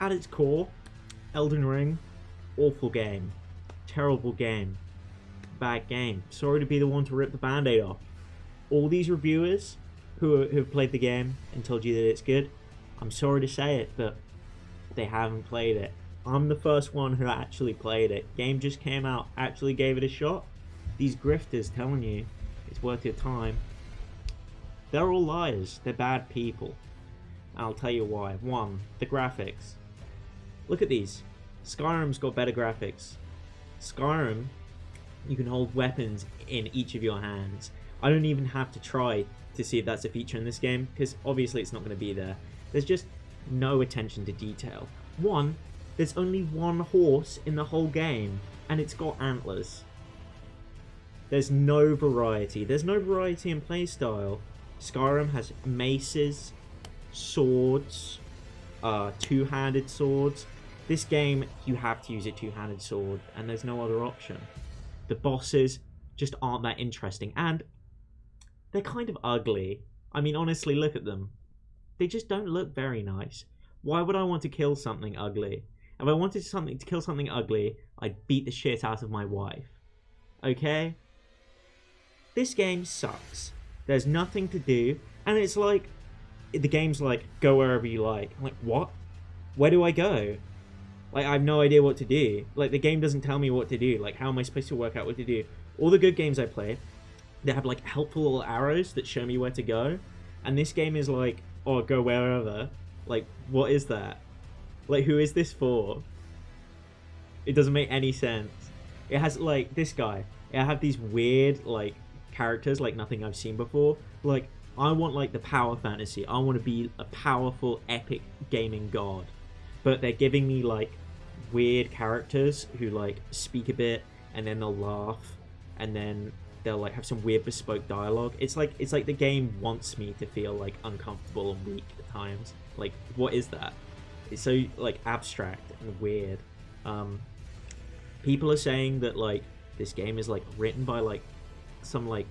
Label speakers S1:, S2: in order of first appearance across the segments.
S1: at its core, Elden Ring, awful game, terrible game, bad game. Sorry to be the one to rip the band-aid off. All these reviewers who have played the game and told you that it's good, I'm sorry to say it, but they haven't played it. I'm the first one who actually played it. Game just came out, actually gave it a shot. These grifters telling you it's worth your time. They're all liars. They're bad people. I'll tell you why. One, the graphics. Look at these. Skyrim's got better graphics. Skyrim, you can hold weapons in each of your hands. I don't even have to try to see if that's a feature in this game, because obviously it's not going to be there. There's just no attention to detail. One, there's only one horse in the whole game, and it's got antlers. There's no variety. There's no variety in playstyle. Skyrim has maces, swords, uh, two-handed swords. This game, you have to use a two-handed sword, and there's no other option. The bosses just aren't that interesting, and they're kind of ugly. I mean, honestly, look at them. They just don't look very nice. Why would I want to kill something ugly? If I wanted something to kill something ugly, I'd beat the shit out of my wife. Okay? This game sucks. There's nothing to do, and it's like the game's like go wherever you like. I'm like, what? Where do I go? Like I have no idea what to do. Like the game doesn't tell me what to do. Like how am I supposed to work out what to do? All the good games I play, they have like helpful little arrows that show me where to go. And this game is like, oh go wherever. Like, what is that? Like who is this for? It doesn't make any sense. It has like this guy. It have these weird like characters like nothing I've seen before. Like I want like the power fantasy. I want to be a powerful epic gaming god. But they're giving me like weird characters who like speak a bit and then they'll laugh and then they'll like have some weird bespoke dialogue. It's like it's like the game wants me to feel like uncomfortable and weak at times. Like what is that? It's so like abstract and weird. Um people are saying that like this game is like written by like some like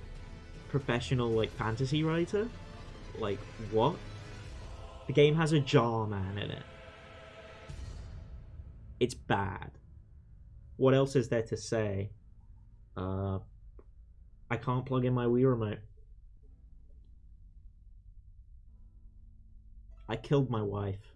S1: professional like fantasy writer. Like what? The game has a jar man in it. It's bad. What else is there to say? Uh I can't plug in my Wii remote. I killed my wife.